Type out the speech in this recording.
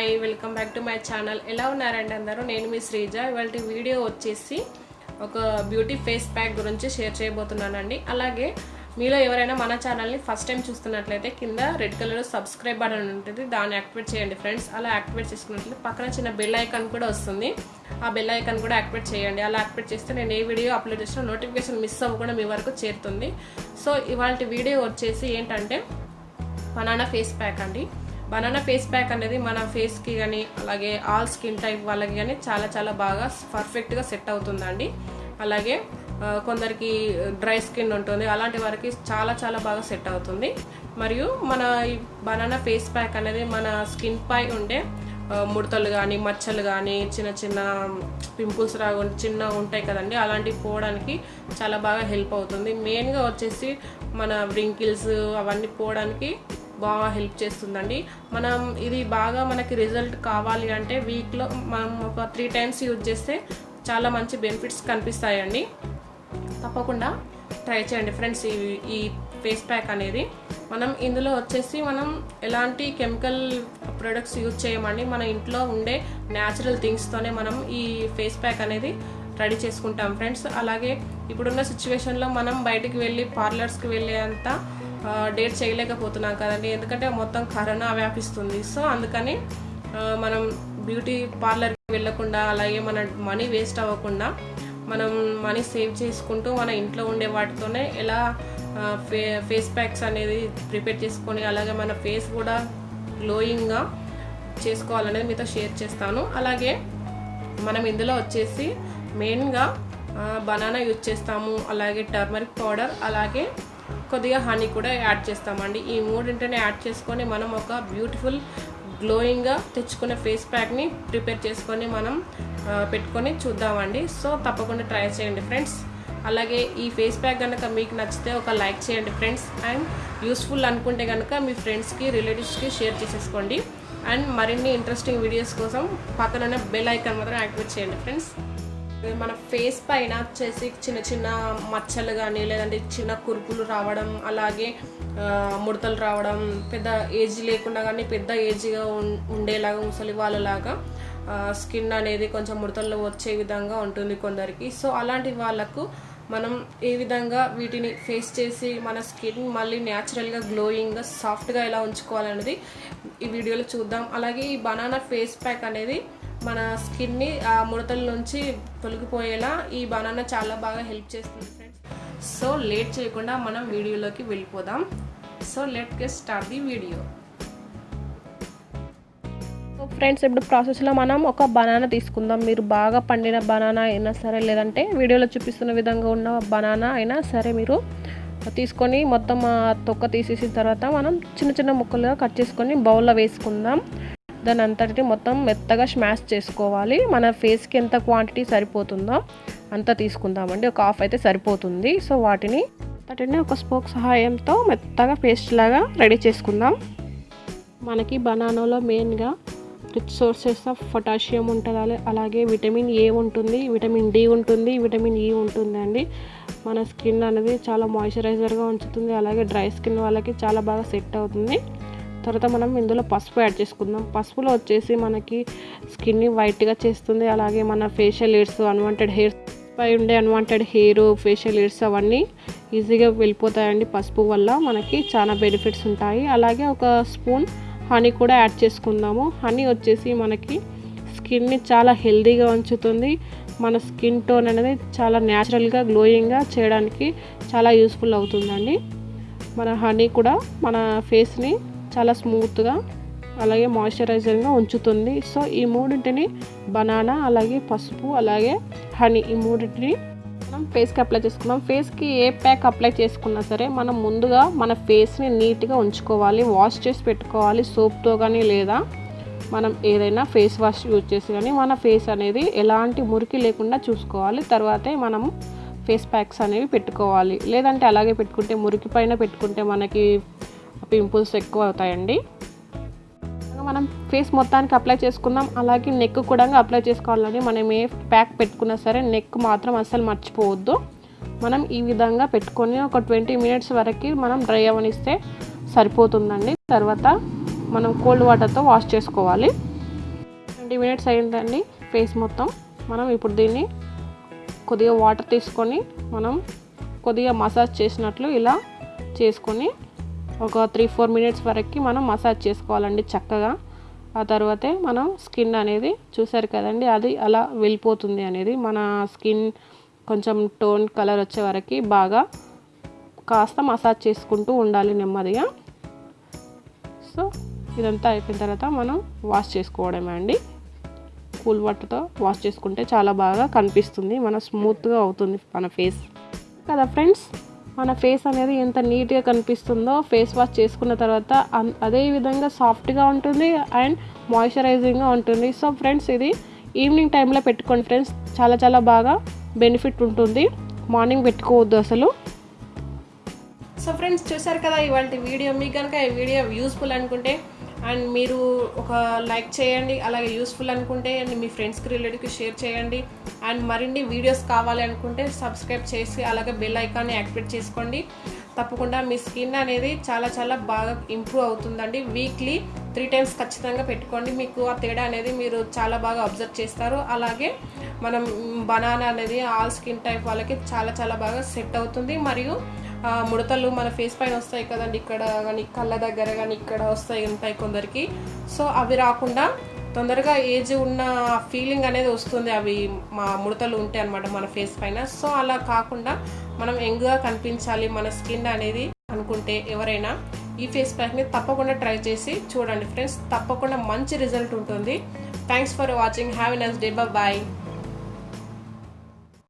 Hi welcome back to my channel. ఎలా ఉన్నారండి అందరూ? నేను మీ శ్రీజ. ఇవాళ వీడియో వచ్చేసి ఒక బ్యూటీ ఫేస్ ప్యాక్ గురించి షేర్ చేయబోతున్నానండి. అలాగే మీలో ఎవరైనా మన ఛానల్ని ఫస్ట్ టైం చూస్తున్నట్లయితే కింద రెడ్ కలర్ సబ్స్క్రైబ్ బటన్ ఉంటుంది. దాన్ని యాక్టివేట్ చేయండి ఫ్రెండ్స్. అలా యాక్టివేట్ చేసుకున్నట్లయితే పక్కన చిన్న బెల్ ఐకాన్ కూడా వస్తుంది. ఆ బెల్ ఐకాన్ కూడా యాక్టివేట్ చేయండి. అలా యాక్టివేట్ చేస్తే నేను ఏ వీడియో అప్లోడ్ చేసినా నోటిఫికేషన్ మిస్ అవ్వకుండా మీ వరకు చేరుతుంది. సో ఇవాళ వీడియో వచ్చేసి ఏంటంటే బనానా ఫేస్ ప్యాక్ అండి. బనానా ఫేస్ ప్యాక్ అనేది మన ఫేస్కి కానీ అలాగే ఆల్ స్కిన్ టైప్ వాళ్ళకి కానీ చాలా చాలా బాగా పర్ఫెక్ట్గా సెట్ అవుతుందండి. అలాగే కొందరికి డ్రై స్కిన్ ఉంటుంది. అలాంటి వారికి చాలా చాలా బాగా సెట్ అవుతుంది. మరియు మన ఈ బనానా ఫేస్ ప్యాక్ అనేది మన స్కిన్ పై ఉండే ముడతలు కానీ మచ్చలు కానీ చిన్న చిన్న పింపుల్స్ రా చిన్న ఉంటాయి కదండి. అలాంటివి పోవడానికి చాలా బాగా హెల్ప్ అవుతుంది. మెయిన్గా వచ్చేసి మన వ్రింకిల్స్ అవన్నీ పోవడానికి బాగా హెల్ప్ చేస్తుందండి. మనం ఇది బాగా మనకి రిజల్ట్ కావాలి అంటే వీక్లో మనం ఒక త్రీ టైమ్స్ యూజ్ చేస్తే చాలా మంచి బెనిఫిట్స్ కనిపిస్తాయండి. తప్పకుండా ట్రై చేయండి ఫ్రెండ్స్ ఈ ఈ ఫేస్ ప్యాక్ అనేది. మనం ఇందులో వచ్చేసి మనం ఎలాంటి కెమికల్ ప్రొడక్ట్స్ యూజ్ చేయమండి. మన ఇంట్లో ఉండే న్యాచురల్ థింగ్స్తోనే మనం ఈ ఫేస్ ప్యాక్ అనేది రెడీ చేసుకుంటాం ఫ్రెండ్స్. అలాగే ఇప్పుడున్న సిచ్యువేషన్లో మనం బయటికి వెళ్ళి పార్లర్స్కి వెళ్ళే అంత డేట్ చేయలేకపోతున్నాం కదండి. ఎందుకంటే మొత్తం కరోనా వ్యాపిస్తుంది. సో అందుకని మనం బ్యూటీ పార్లర్కి వెళ్ళకుండా అలాగే మన మనీ వేస్ట్ అవ్వకుండా మనం మనీ సేవ్ చేసుకుంటూ మన ఇంట్లో ఉండే వాటితోనే ఎలా ఫే ఫేస్ ప్యాక్స్ అనేది ప్రిపేర్ చేసుకొని అలాగే మన ఫేస్ కూడా గ్లోయింగ్గా చేసుకోవాలనేది మీతో షేర్ చేస్తాను. అలాగే మనం ఇందులో వచ్చేసి మెయిన్గా బనానా యూజ్ చేస్తాము. అలాగే టర్మరిక్ పౌడర్ అలాగే కొద్దిగా హనీ కూడా యాడ్ చేస్తామండి. ఈ మూడింటిని యాడ్ చేసుకొని మనం ఒక బ్యూటిఫుల్ గ్లోయింగ్గా తెచ్చుకునే ఫేస్ ప్యాక్ని ప్రిపేర్ చేసుకొని మనం పెట్టుకొని చూద్దామండి. సో తప్పకుండా ట్రై చేయండి ఫ్రెండ్స్ అలాగే ఈ ఫేస్ ప్యాక్ కనుక మీకు నచ్చితే ఒక లైక్ చేయండి ఫ్రెండ్స్ అండ్ యూస్ఫుల్ అనుకుంటే కనుక మీ ఫ్రెండ్స్కి రిలేటివ్స్కి షేర్ చేసేసుకోండి. అండ్ మరిన్ని ఇంట్రెస్టింగ్ వీడియోస్ కోసం పక్కన బెల్ ఐకాన్ మాత్రం యాక్టివేట్ చేయండి ఫ్రెండ్స్ మన ఫేస్ పైన వచ్చేసి చిన్న చిన్న మచ్చలు కానీ లేదంటే చిన్న కురుపులు రావడం అలాగే ముడతలు రావడం పెద్ద ఏజ్ లేకుండా కానీ పెద్ద ఏజ్గా ఉండేలాగా ముసలి వాళ్ళలాగా స్కిన్ అనేది కొంచెం ముడతల్లో వచ్చే విధంగా ఉంటుంది కొందరికి. సో అలాంటి వాళ్ళకు మనం ఏ విధంగా వీటిని ఫేస్ చేసి మన స్కిన్ మళ్ళీ న్యాచురల్గా గ్లోయింగ్గా సాఫ్ట్గా ఎలా ఉంచుకోవాలనేది ఈ వీడియోలో చూద్దాం. అలాగే ఈ బనానా ఫేస్ ప్యాక్ అనేది మన స్కిన్ని ఆ ముడతల నుంచి తొలగిపోయేలా ఈ బనానా చాలా బాగా హెల్ప్ చేస్తుంది ఫ్రెండ్స్ సో లేట్ చేయకుండా మనం వీడియోలోకి వెళ్ళిపోదాం. So let get start the video. Friends ఇప్పుడు ప్రాసెస్లో మనం ఒక బనానా తీసుకుందాం. మీరు బాగా పండిన బనానా అయినా సరే లేదంటే వీడియోలో చూపిస్తున్న విధంగా ఉన్న బనానా అయినా సరే మీరు తీసుకొని మొత్తం ఆ తొక్క తీసేసిన తర్వాత మనం చిన్న చిన్న ముక్కలుగా కట్ చేసుకొని బౌల్లో వేసుకుందాం. దాని అంతటిని మొత్తం మెత్తగా స్మాష్ చేసుకోవాలి. మన ఫేస్కి ఎంత క్వాంటిటీ సరిపోతుందో అంత తీసుకుందామండి. ఒక హాఫ్ అయితే సరిపోతుంది. సో వాటిని వాటిని ఒక స్పోక్ సహాయంతో మెత్తగా పేస్ట్ లాగా రెడీ చేసుకుందాం. మనకి బనానాలో మెయిన్గా రిచ్ సోర్సెస్ ఆఫ్ పొటాషియం ఉంటుంది. అలాగే విటమిన్ ఏ ఉంటుంది విటమిన్ డి e ఉంటుంది విటమిన్ ఈ ఉంటుందండి మన స్కిన్ అనేది చాలా మాయిశ్చరైజర్గా ఉంచుతుంది. అలాగే డ్రై స్కిన్ వాళ్ళకి చాలా బాగా సెట్ అవుతుంది. తర్వాత మనం ఇందులో పసుపు యాడ్ చేసుకుందాం. పసుపులో వచ్చేసి మనకి స్కిన్ని వైట్గా చేస్తుంది. అలాగే మన ఫేషియల్ హెయిర్స్ అన్వాంటెడ్ హెయిర్స్ పై ఉండే అన్వాంటెడ్ హెయిర్ ఫేషియల్ హెయిర్స్ అవన్నీ ఈజీగా వెళ్ళిపోతాయండి. పసుపు వల్ల మనకి చాలా బెనిఫిట్స్ ఉంటాయి. అలాగే ఒక స్పూన్ హనీ కూడా యాడ్ చేసుకుందాము. హనీ వచ్చేసి మనకి స్కిన్ని చాలా హెల్దీగా ఉంచుతుంది. మన స్కిన్ టోన్ అనేది చాలా న్యాచురల్గా గ్లోయింగ్గా చేయడానికి చాలా యూస్ఫుల్ అవుతుందండి. మన హనీ కూడా మన ఫేస్ని చాలా స్మూత్గా అలాగే మాయిశ్చరైజర్గా ఉంచుతుంది. సో ఈ మూడింటిని బనానా అలాగే పసుపు అలాగే హనీ ఈ మూడింటిని మనం ఫేస్కి అప్లై చేసుకుందాం. ఫేస్కి ఏ ప్యాక్ అప్లై చేసుకున్నా సరే మనం ముందుగా మన ఫేస్ని నీట్గా ఉంచుకోవాలి. వాష్ చేసి పెట్టుకోవాలి. సోప్తో కానీ లేదా మనం ఏదైనా ఫేస్ వాష్ యూజ్ చేసి కానీ మన ఫేస్ అనేది ఎలాంటి మురికి లేకుండా చూసుకోవాలి. తర్వాతే మనం ఫేస్ ప్యాక్స్ అనేవి పెట్టుకోవాలి. లేదంటే అలాగే పెట్టుకుంటే మురికి పైన పెట్టుకుంటే మనకి పింపుల్స్ ఎక్కువ అవుతాయండి. మనం ఫేస్ మొత్తానికి అప్లై చేసుకుందాం. అలాగే నెక్ కూడా అప్లై చేసుకోవాలండి. మనం ఏ ప్యాక్ పెట్టుకున్నా సరే నెక్ మాత్రం అస్సలు మర్చిపోవద్దు. మనం ఈ విధంగా పెట్టుకొని ఒక ట్వంటీ మినిట్స్ వరకు మనం డ్రై అవనిస్తే సరిపోతుందండి. తర్వాత మనం కోల్డ్ వాటర్తో వాష్ చేసుకోవాలి. ట్వంటీ మినిట్స్ అయిందండి ఫేస్ మొత్తం. మనం ఇప్పుడు దీన్ని కొద్దిగా వాటర్ తీసుకొని మనం కొద్దిగా మసాజ్ చేసినట్లు ఇలా చేసుకొని ఒక త్రీ ఫోర్ మినిట్స్ వరకు మనం మసాజ్ చేసుకోవాలండి చక్కగా. ఆ తర్వాతే మనం స్కిన్ అనేది చూసారు కదండి అది అలా వెళ్ళిపోతుంది అనేది. మన స్కిన్ కొంచెం టోన్ కలర్ వచ్చే వరకు బాగా కాస్త మసాజ్ చేసుకుంటూ ఉండాలి నెమ్మదిగా. సో ఇదంతా అయిపోయిన తర్వాత మనం వాష్ చేసుకోవడమే అండి. కూల్ వాటర్తో వాష్ చేసుకుంటే చాలా బాగా కనిపిస్తుంది మన స్మూత్గా అవుతుంది మన ఫేస్. కదా ఫ్రెండ్స్? మన ఫేస్ అనేది ఎంత నీట్గా కనిపిస్తుందో ఫేస్ వాష్ చేసుకున్న తర్వాత అన్- అదే విధంగా సాఫ్ట్గా ఉంటుంది అండ్ మాయిశ్చరైజింగ్గా ఉంటుంది. సో ఫ్రెండ్స్ ఇది ఈవినింగ్ టైంలో పెట్టుకోండి ఫ్రెండ్స్ చాలా చాలా బాగా బెనిఫిట్ ఉంటుంది. మార్నింగ్ పెట్టుకోవద్దు అసలు. సో ఫ్రెండ్స్ చూసారు కదా ఇవాళ వీడియో మీకు కనుక ఈ వీడియో యూస్ఫుల్ అనుకుంటే అండ్ మీరు ఒక లైక్ చేయండి అలాగే యూస్ఫుల్ అనుకుంటే అండ్ మీ ఫ్రెండ్స్కి రిలేటివ్కి షేర్ చేయండి. అండ్ మరిన్ని వీడియోస్ కావాలి అనుకుంటే సబ్స్క్రైబ్ చేసి అలాగే బెల్ ఐకాన్ని యాక్టివేట్ చేసుకోండి. తప్పకుండా మీ స్కిన్ అనేది చాలా చాలా బాగా ఇంప్రూవ్ అవుతుందండి. వీక్లీ త్రీ టైమ్స్ ఖచ్చితంగా పెట్టుకోండి. మీకు ఆ తేడా అనేది మీరు చాలా బాగా అబ్జర్వ్ చేస్తారు. అలాగే మనం బనానా అనేది ఆల్ స్కిన్ టైప్ వాళ్ళకి చాలా చాలా బాగా సెట్ అవుతుంది. మరియు ముడతలు మన ఫేస్ పైన వస్తాయి కదండి ఇక్కడ కానీ కళ్ళ దగ్గర కానీ ఇక్కడ వస్తాయి ఉంటాయి కొందరికి. సో అవి రాకుండా తొందరగా ఏజ్ ఉన్న ఫీలింగ్ అనేది వస్తుంది అవి మా ముడతలు ఉంటాయి అనమాట మన ఫేస్ పైన. సో అలా కాకుండా మనం యంగ్గా కనిపించాలి మన స్కిన్ అనేది అనుకుంటే ఎవరైనా ఈ ఫేస్ ప్యాక్ని తప్పకుండా ట్రై చేసి చూడండి ఫ్రెండ్స్ తప్పకుండా మంచి రిజల్ట్ ఉంటుంది. Thanks for watching have a nice day bye